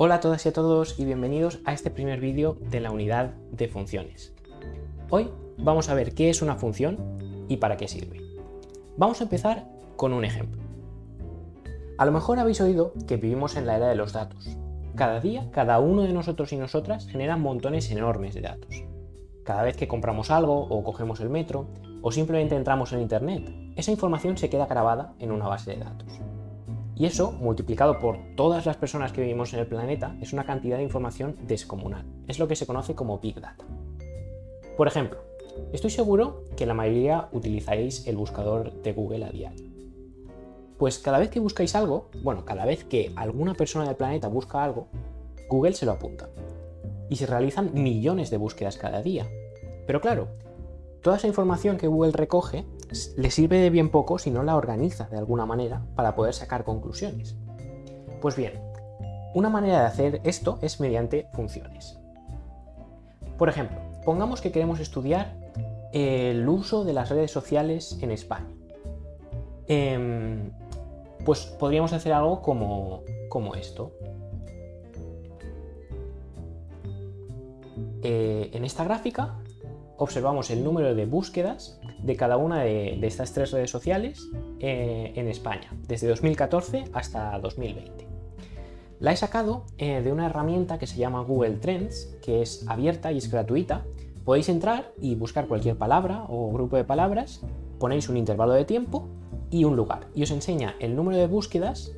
Hola a todas y a todos y bienvenidos a este primer vídeo de la unidad de funciones. Hoy vamos a ver qué es una función y para qué sirve. Vamos a empezar con un ejemplo. A lo mejor habéis oído que vivimos en la era de los datos. Cada día, cada uno de nosotros y nosotras genera montones enormes de datos. Cada vez que compramos algo o cogemos el metro o simplemente entramos en internet, esa información se queda grabada en una base de datos. Y eso, multiplicado por todas las personas que vivimos en el planeta, es una cantidad de información descomunal. Es lo que se conoce como Big Data. Por ejemplo, estoy seguro que la mayoría utilizáis el buscador de Google a diario. Pues cada vez que buscáis algo, bueno, cada vez que alguna persona del planeta busca algo, Google se lo apunta. Y se realizan millones de búsquedas cada día. Pero claro, toda esa información que Google recoge le sirve de bien poco si no la organiza de alguna manera para poder sacar conclusiones. Pues bien, una manera de hacer esto es mediante funciones. Por ejemplo, pongamos que queremos estudiar el uso de las redes sociales en España. Em, pues podríamos hacer algo como, como esto. Eh, en esta gráfica observamos el número de búsquedas de cada una de, estas tres redes sociales eh, en España, desde 2014 hasta 2020. La he sacado eh, de una herramienta que se llama Google Trends, que es abierta y es gratuita. Podéis entrar y buscar cualquier palabra o grupo de palabras, ponéis un intervalo de tiempo y un lugar, y os enseña el número de búsquedas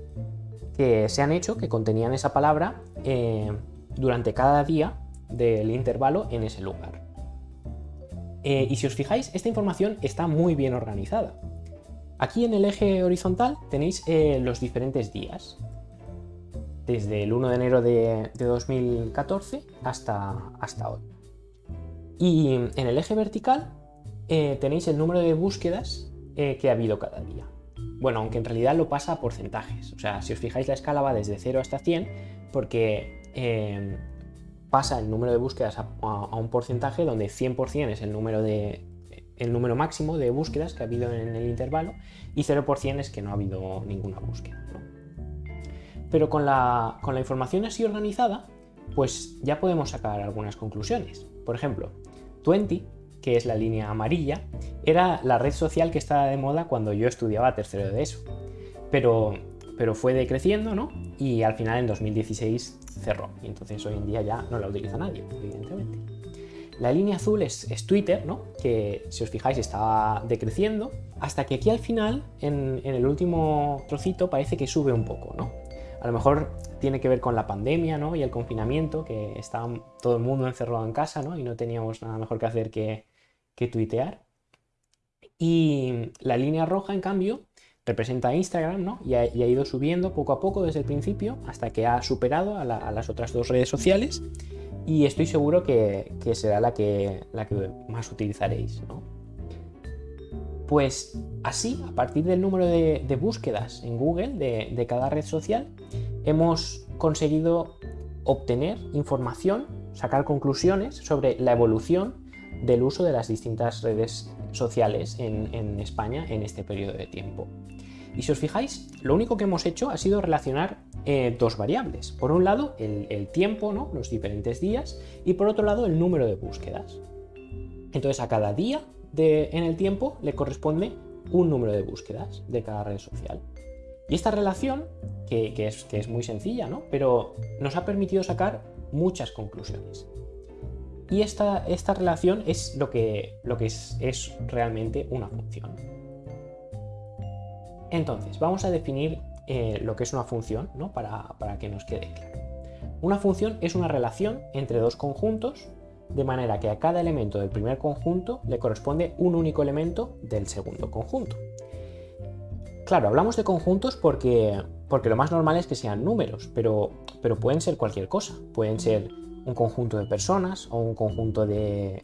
que se han hecho que contenían esa palabra eh, durante cada día del intervalo en ese lugar. Eh, y si os fijáis, esta información está muy bien organizada. Aquí en el eje horizontal tenéis eh, los diferentes días, desde el 1 de enero de, 2014 hasta, hasta hoy. Y en el eje vertical eh, tenéis el número de búsquedas que ha habido cada día. Bueno, aunque en realidad lo pasa a porcentajes. O sea, si os fijáis la escala va desde 0 hasta 100 porque pasa el número de búsquedas a, un porcentaje donde 100% es el número, de, el número máximo de búsquedas que ha habido en el intervalo y 0% es que no ha habido ninguna búsqueda. Pero con la, con la información así organizada, pues ya podemos sacar algunas conclusiones. Por ejemplo, 20, que es la línea amarilla, era la red social que estaba de moda cuando yo estudiaba tercero de eso. Pero, pero fue decreciendo, ¿no? Y al final en 2016 cerró. Y entonces hoy en día ya no la utiliza nadie, evidentemente. La línea azul es, Twitter, ¿no? que si os fijáis estaba decreciendo, hasta que aquí al final, en, el último trocito, parece que sube un poco. ¿no? A lo mejor tiene que ver con la pandemia ¿no? y el confinamiento, que estaba todo el mundo encerrado en casa ¿no? y no teníamos nada mejor que hacer que, que tuitear. Y la línea roja, en cambio, representa Instagram ¿no? y, ha, ido subiendo poco a poco desde el principio hasta que ha superado a, las otras dos redes sociales y estoy seguro que, será la que, más utilizaréis. Pues así, a partir del número de, búsquedas en Google de, de cada red social, hemos conseguido obtener información, sacar conclusiones sobre la evolución del uso de las distintas redes sociales en, España en este periodo de tiempo. Y si os fijáis, lo único que hemos hecho ha sido relacionar eh, dos variables. Por un lado, el, tiempo, ¿no? los diferentes días, y por otro lado, el número de búsquedas. Entonces, a cada día en el tiempo le corresponde un número de búsquedas de cada red social. Y esta relación, que, es, que es, muy sencilla, ¿no? pero nos ha permitido sacar muchas conclusiones. Y esta, esta relación es lo que, lo que es, es realmente una función. Entonces, vamos a definir eh, lo que es una función ¿no? para, para que nos quede claro. Una función es una relación entre dos conjuntos de manera que a cada elemento del primer conjunto le corresponde un único elemento del segundo conjunto. Claro, hablamos de conjuntos porque, porque lo más normal es que sean números, pero, pero pueden ser cualquier cosa. Pueden ser un conjunto de personas o un conjunto de,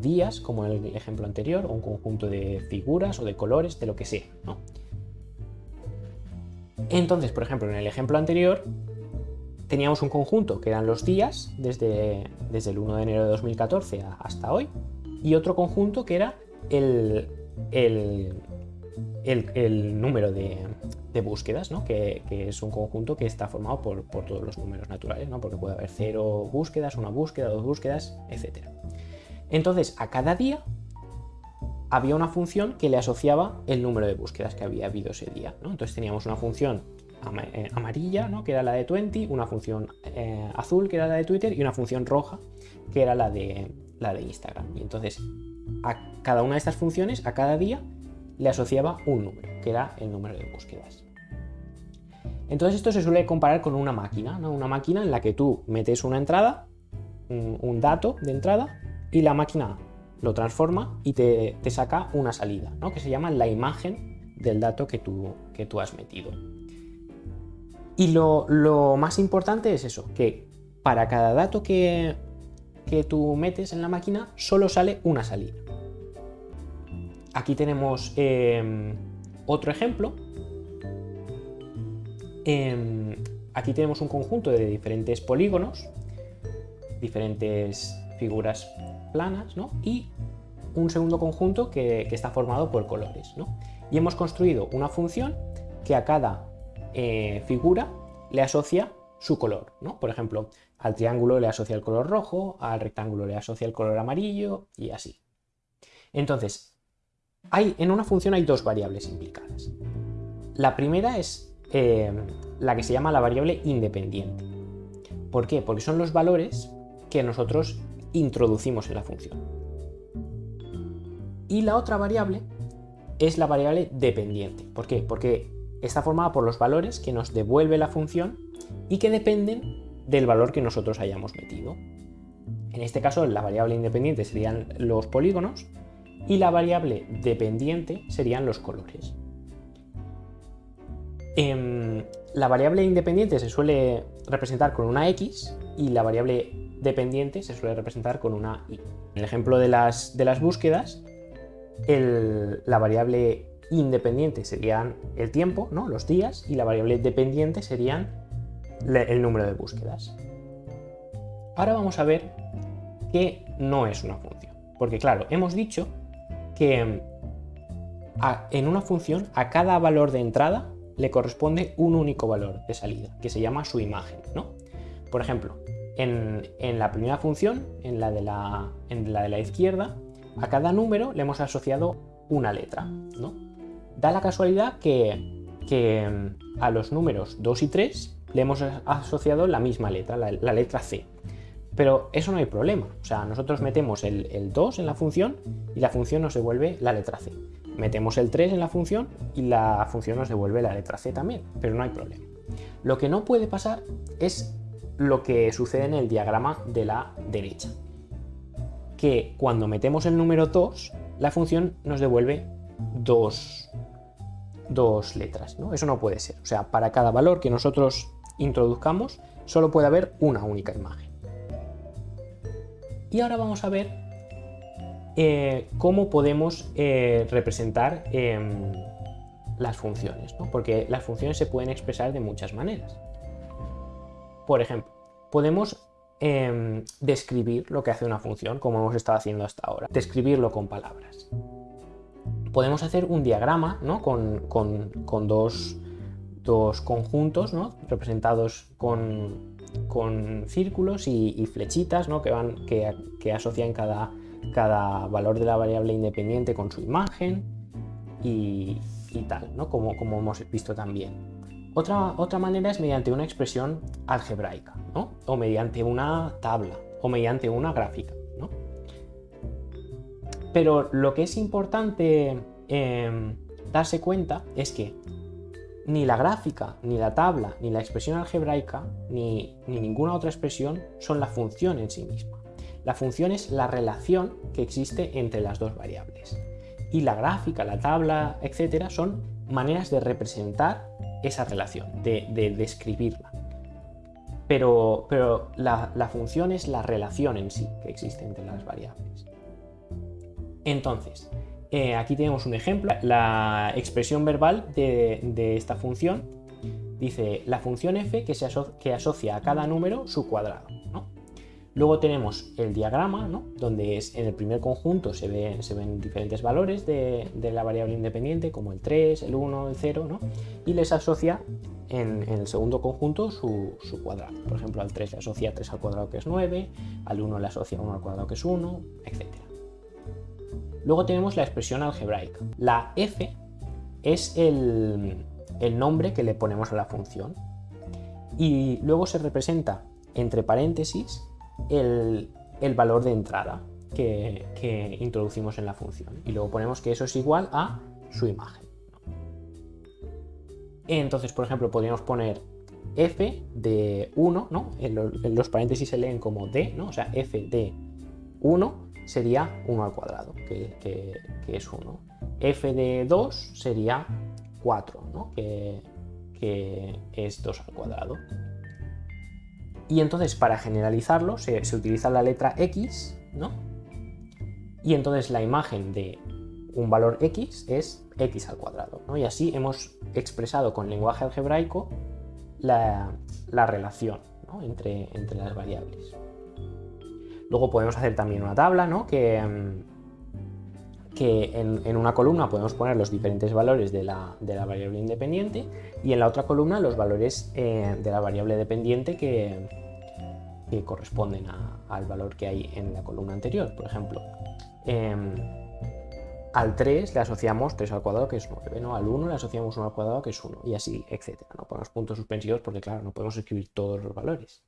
días, como en el ejemplo anterior, o un conjunto de figuras o de colores, de lo que sea. Entonces, por ejemplo, en el ejemplo anterior teníamos un conjunto que eran los días desde, desde el 1 de enero de 2014 hasta hoy y otro conjunto que era el, el, el, número de, de búsquedas, ¿no? que, es un conjunto que está formado por, todos los números naturales, ¿no? porque puede haber cero búsquedas, una búsqueda, dos búsquedas, etc. Entonces, a cada día había una función que le asociaba el número de búsquedas que había habido ese día. Entonces teníamos una función eh, amarilla, ¿no? que era la de 20, una función eh, azul, que era la de Twitter, y una función roja, que era la de, la de Instagram. Y entonces a cada una de estas funciones, a cada día, le asociaba un número, que era el número de búsquedas. Entonces esto se suele comparar con una máquina, ¿no? una máquina en la que tú metes una entrada, un, dato de entrada, y la máquina lo transforma y te, saca una salida, ¿no? que se llama la imagen del dato que tú, que tú has metido. Y lo, más importante es eso, que para cada dato que, que tú metes en la máquina solo sale una salida. Aquí tenemos em, otro ejemplo. Em, aquí tenemos un conjunto de diferentes polígonos, diferentes figuras planas, ¿no? Y un segundo conjunto que, está formado por colores, ¿no? Y hemos construido una función que a cada eh, figura le asocia su color, ¿no? Por ejemplo, al triángulo le asocia el color rojo, al rectángulo le asocia el color amarillo y así. Entonces, hay, en una función hay dos variables implicadas. La primera es eh, la que se llama la variable independiente. ¿Por qué? Porque son los valores que nosotros introducimos en la función. Y la otra variable es la variable dependiente. ¿Por qué? Porque está formada por los valores que nos devuelve la función y que dependen del valor que nosotros hayamos metido. En este caso, la variable independiente serían los polígonos y la variable dependiente serían los colores. Em, la variable independiente se suele representar con una X y la variable dependiente se suele representar con una Y. En el ejemplo de las, de las búsquedas, la variable independiente serían el tiempo, ¿no? los días, y la variable dependiente serían el número de búsquedas. Ahora vamos a ver qué no es una función. Porque claro, hemos dicho que en una función a cada valor de entrada le corresponde un único valor de salida, que se llama su imagen. ¿no? Por ejemplo, en, la primera función, en la, de la, en la de la izquierda, a cada número le hemos asociado una letra. ¿no? Da la casualidad que, que a los números 2 y 3 le hemos asociado la misma letra, la, la letra C. Pero eso no hay problema. O sea, nosotros metemos el, 2 en la función y la función nos devuelve la letra C. Metemos el 3 en la función y la función nos devuelve la letra C también, pero no hay problema. Lo que no puede pasar es lo que sucede en el diagrama de la derecha. Que cuando metemos el número 2, la función nos devuelve dos, dos letras. ¿no? Eso no puede ser. O sea, para cada valor que nosotros introduzcamos, solo puede haber una única imagen. Y ahora vamos a ver eh, cómo podemos eh, representar em, las funciones, porque las funciones se pueden expresar de muchas maneras. Por ejemplo, podemos em, describir lo que hace una función, como hemos estado haciendo hasta ahora, describirlo con palabras. Podemos hacer un diagrama con, dos, conjuntos representados con con círculos y, flechitas ¿no? que, van, que, asocian cada, cada, valor de la variable independiente con su imagen y, tal, ¿no? como, como, hemos visto también. Otra, otra manera es mediante una expresión algebraica, ¿no? o mediante una tabla, o mediante una gráfica. ¿no? Pero lo que es importante em, darse cuenta es que ni la gráfica, ni la tabla, ni la expresión algebraica, ni, ninguna otra expresión son la función en sí misma. La función es la relación que existe entre las dos variables. Y la gráfica, la tabla, etcétera, son maneras de representar esa relación, de, describirla. Pero, pero la, función es la relación en sí que existe entre las variables. Entonces, eh, aquí tenemos un ejemplo, la expresión verbal de, esta función dice la función f que, se asocia a cada número su cuadrado. Luego tenemos el diagrama, ¿no? donde es, en el primer conjunto se, ve, se ven diferentes valores de, la variable independiente, como el 3, el 1, el 0, ¿no? y les asocia en, el segundo conjunto su, cuadrado. Por ejemplo, al 3 le asocia 3 al cuadrado que es 9, al 1 le asocia 1 al cuadrado que es 1, etc. Luego tenemos la expresión algebraica. La f es el, el nombre que le ponemos a la función y luego se representa entre paréntesis el, valor de entrada que, introducimos en la función. Y luego ponemos que eso es igual a su imagen. Entonces, por ejemplo, podríamos poner f de 1, ¿no? En, los paréntesis se leen como d, ¿no? O sea, f de 1 sería 1 al cuadrado, que, es 1. f de 2 sería 4, ¿no? que, que es 2 al cuadrado. Y entonces para generalizarlo se, utiliza la letra X, ¿no? Y entonces la imagen de un valor X es X al cuadrado, ¿no? Y así hemos expresado con lenguaje algebraico la, relación entre, entre, las variables. Luego podemos hacer también una tabla, ¿no? Que, que en, una columna podemos poner los diferentes valores de la, variable independiente y en la otra columna los valores eh, de la variable dependiente que, que corresponden al valor que hay en la columna anterior. Por ejemplo, em, al 3 le asociamos 3 al cuadrado que es 9, ¿no? al 1 le asociamos 1 al cuadrado que es 1 y así, etc. No ponemos puntos suspensivos porque claro, no podemos escribir todos los valores.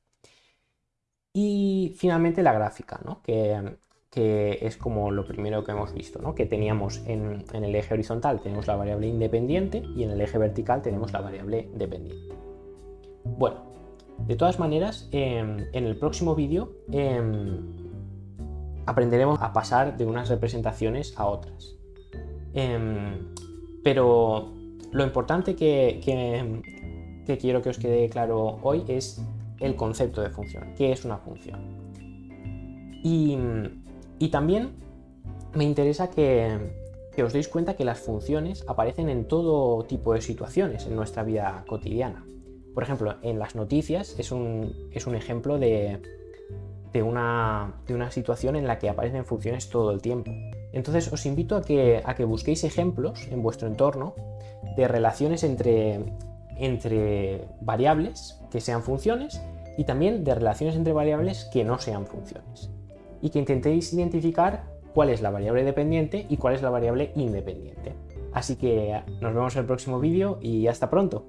Y finalmente la gráfica, ¿no? que, que es como lo primero que hemos visto, ¿no? que teníamos en, el eje horizontal tenemos la variable independiente y en el eje vertical tenemos la variable dependiente. Bueno, de todas maneras, em, en el próximo vídeo em, aprenderemos a pasar de unas representaciones a otras. Em, pero lo importante que, que quiero que os quede claro hoy es el concepto de función. ¿Qué es una función? Y y también me interesa que, os deis cuenta que las funciones aparecen en todo tipo de situaciones en nuestra vida cotidiana. Por ejemplo, en las noticias es un, ejemplo de, una, situación en la que aparecen funciones todo el tiempo. Entonces os invito a que, a que busquéis ejemplos en vuestro entorno de relaciones entre, entre variables que sean funciones y también de relaciones entre variables que no sean funciones y que intentéis identificar cuál es la variable dependiente y cuál es la variable independiente. Así que nos vemos en el próximo vídeo y hasta pronto.